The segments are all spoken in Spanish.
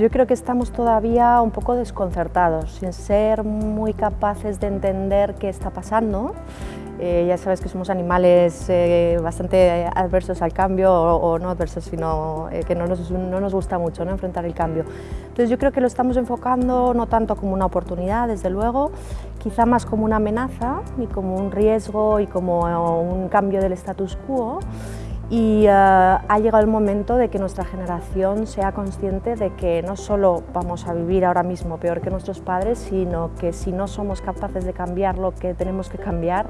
yo creo que estamos todavía un poco desconcertados, sin ser muy capaces de entender qué está pasando. Eh, ya sabes que somos animales eh, bastante adversos al cambio, o, no adversos, sino eh, que no nos, no nos, gusta mucho ¿no? enfrentar el cambio. Entonces yo creo que lo estamos enfocando no tanto como una oportunidad, desde luego, quizá más como una amenaza y como un riesgo y como un cambio del status quo y eh, ha llegado el momento de que nuestra generación sea consciente de que no solo vamos a vivir ahora mismo peor que nuestros padres, sino que si no somos capaces de cambiar lo que tenemos que cambiar,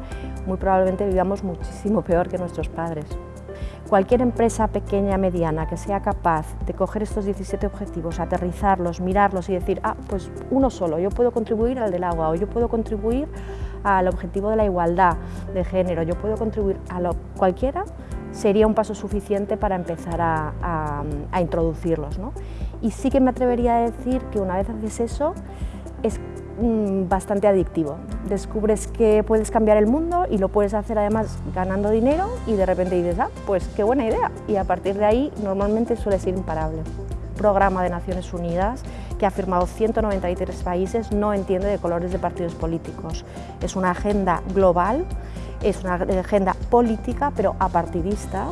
muy probablemente vivamos muchísimo peor que nuestros padres. Cualquier empresa pequeña, mediana, que sea capaz de coger estos 17 objetivos, aterrizarlos, mirarlos y decir, ah, pues uno solo, yo puedo contribuir al del agua o yo puedo contribuir al objetivo de la igualdad de género, yo puedo contribuir a lo cualquiera, sería un paso suficiente para empezar a, introducirlos. Y sí que me atrevería a decir que una vez haces eso, es mm, bastante adictivo. Descubres que puedes cambiar el mundo y lo puedes hacer además ganando dinero y de repente dices, ah, pues qué buena idea. Y a partir de ahí normalmente suele ser imparable. Programa de Naciones Unidas que ha firmado 193 países no entiende de colores de partidos políticos. Es una agenda global es una agenda política, pero apartidista,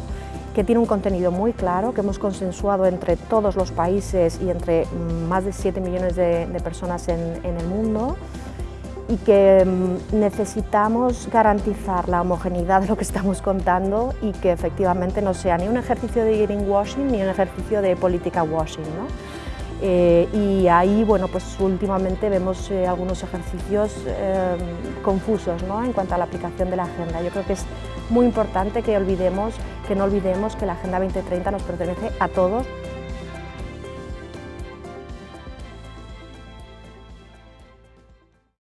que tiene un contenido muy claro, que hemos consensuado entre todos los países y entre mm, más de 7 millones de, personas en, el mundo y que mm, necesitamos garantizar la homogeneidad de lo que estamos contando y que efectivamente no sea ni un ejercicio de greenwashing ni un ejercicio de política washing. Eh, y ahí, bueno, pues últimamente vemos eh, algunos ejercicios eh, confusos ¿no? en cuanto a la aplicación de la agenda. Yo creo que es muy importante que olvidemos, que no olvidemos que la Agenda 2030 nos pertenece a todos